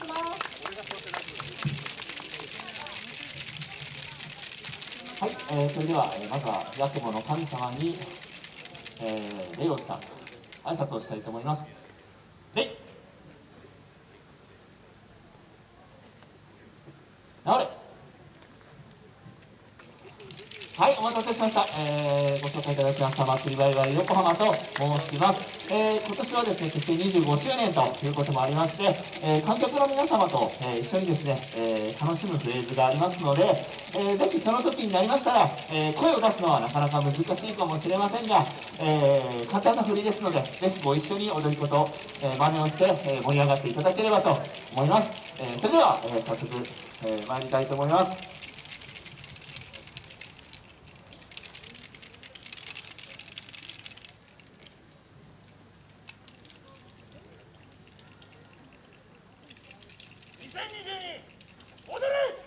しますはい、えー、それでは、えー、まずはヤクモの神様に、えー、礼をした挨拶をしたいと思います。礼治れはいお待たせしました、えー、ご紹介いただきました祭りバイバイ横浜と申します、えー、今年はですね結成25周年ということもありまして、えー、観客の皆様と、えー、一緒にですね、え楽しむフレーズがありますので、えー、ぜひその時になりましたら、え声を出すのはなかなか難しいかもしれませんが、え簡単な振りですのでぜひご一緒に踊り子と、え真似をして、え盛り上がっていただければと思います、えそれでは、え早速、え参りたいと思います。2022踊れ